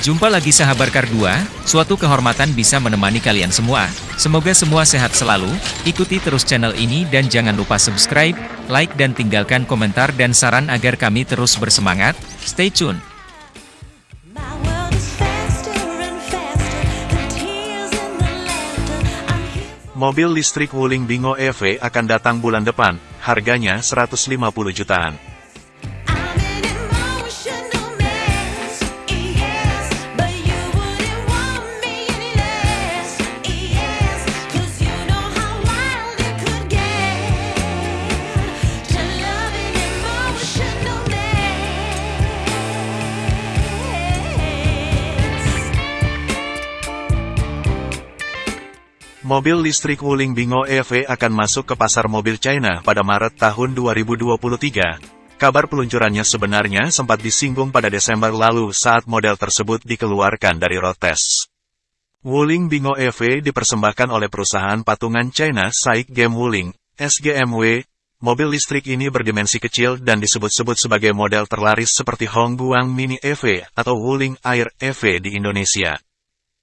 Jumpa lagi sahabat Kar2, suatu kehormatan bisa menemani kalian semua. Semoga semua sehat selalu, ikuti terus channel ini dan jangan lupa subscribe, like dan tinggalkan komentar dan saran agar kami terus bersemangat. Stay tune! Mobil listrik Wuling Bingo EV akan datang bulan depan, harganya 150 jutaan. Mobil listrik Wuling Bingo EV akan masuk ke pasar mobil China pada Maret tahun 2023. Kabar peluncurannya sebenarnya sempat disinggung pada Desember lalu saat model tersebut dikeluarkan dari road test. Wuling Bingo EV dipersembahkan oleh perusahaan patungan China Saik Game Wuling, SGMW. Mobil listrik ini berdimensi kecil dan disebut-sebut sebagai model terlaris seperti Hongguang Mini EV atau Wuling Air EV di Indonesia.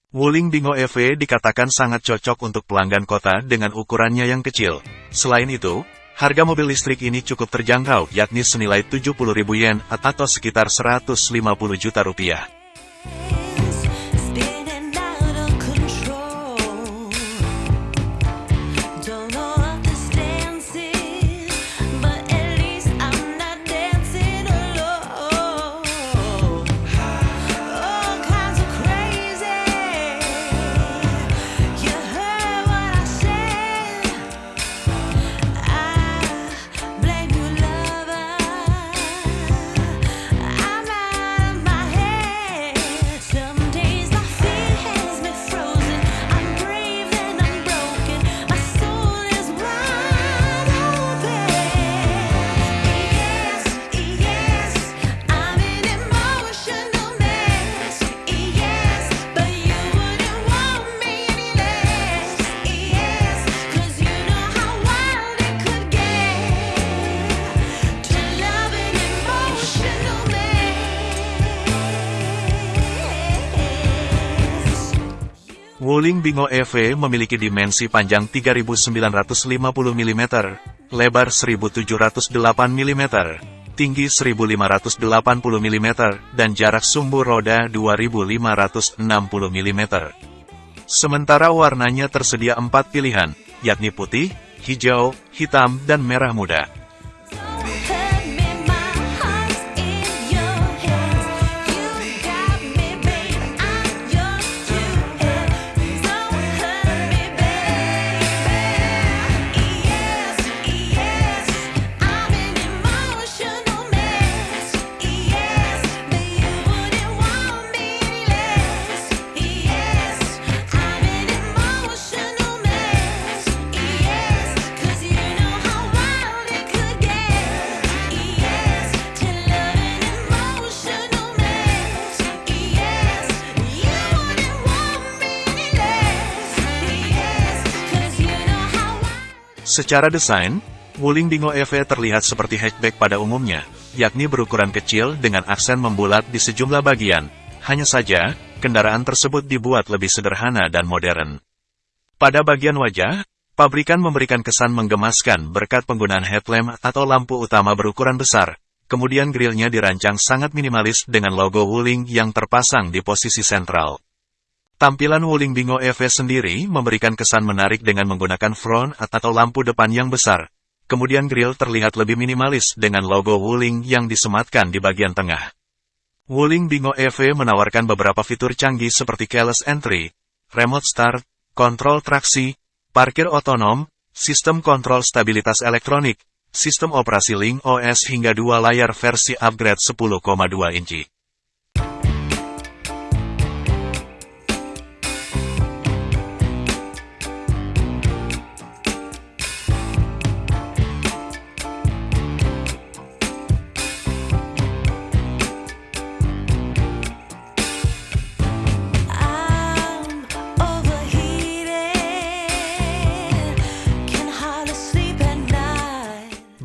Wuling Bingo EV dikatakan sangat cocok untuk pelanggan kota dengan ukurannya yang kecil. Selain itu, harga mobil listrik ini cukup terjangkau yakni senilai 70.000 yen atau sekitar 150 juta rupiah. Wuling Bingo EV memiliki dimensi panjang 3950 mm, lebar 1708 mm, tinggi 1580 mm, dan jarak sumbu roda 2560 mm. Sementara warnanya tersedia empat pilihan, yakni putih, hijau, hitam, dan merah muda. Secara desain, Wuling Bingo EV terlihat seperti hatchback pada umumnya, yakni berukuran kecil dengan aksen membulat di sejumlah bagian. Hanya saja, kendaraan tersebut dibuat lebih sederhana dan modern. Pada bagian wajah, pabrikan memberikan kesan menggemaskan berkat penggunaan headlamp atau lampu utama berukuran besar. Kemudian grillnya dirancang sangat minimalis dengan logo Wuling yang terpasang di posisi sentral. Tampilan Wuling Bingo EV sendiri memberikan kesan menarik dengan menggunakan front atau lampu depan yang besar. Kemudian grill terlihat lebih minimalis dengan logo Wuling yang disematkan di bagian tengah. Wuling Bingo EV menawarkan beberapa fitur canggih seperti keyless entry, remote start, kontrol traksi, parkir otonom, sistem kontrol stabilitas elektronik, sistem operasi Link OS hingga dua layar versi upgrade 10,2 inci.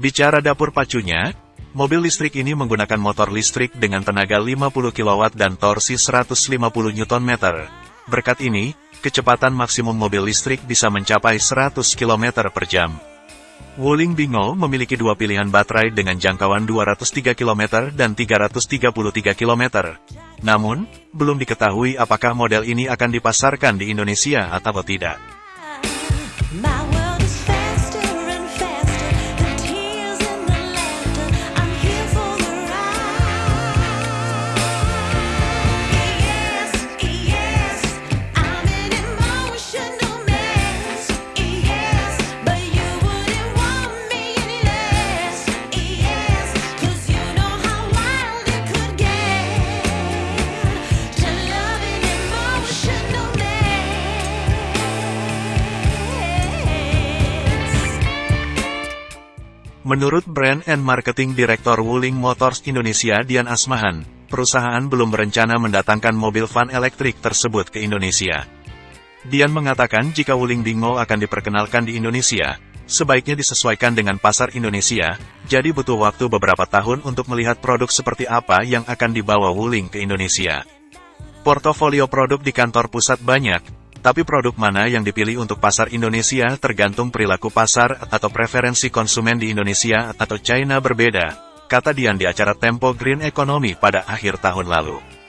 Bicara dapur pacunya, Mobil listrik ini menggunakan motor listrik dengan tenaga 50 kW dan torsi 150 Nm. Berkat ini, kecepatan maksimum mobil listrik bisa mencapai 100 km per jam. Wuling Bingo memiliki dua pilihan baterai dengan jangkauan 203 km dan 333 km. Namun, belum diketahui apakah model ini akan dipasarkan di Indonesia atau tidak. Menurut Brand and Marketing Direktur Wuling Motors Indonesia Dian Asmahan, perusahaan belum berencana mendatangkan mobil van elektrik tersebut ke Indonesia. Dian mengatakan jika Wuling Bingo akan diperkenalkan di Indonesia, sebaiknya disesuaikan dengan pasar Indonesia, jadi butuh waktu beberapa tahun untuk melihat produk seperti apa yang akan dibawa Wuling ke Indonesia. Portofolio produk di kantor pusat banyak, tapi produk mana yang dipilih untuk pasar Indonesia tergantung perilaku pasar atau preferensi konsumen di Indonesia atau China berbeda, kata Dian di acara Tempo Green Economy pada akhir tahun lalu.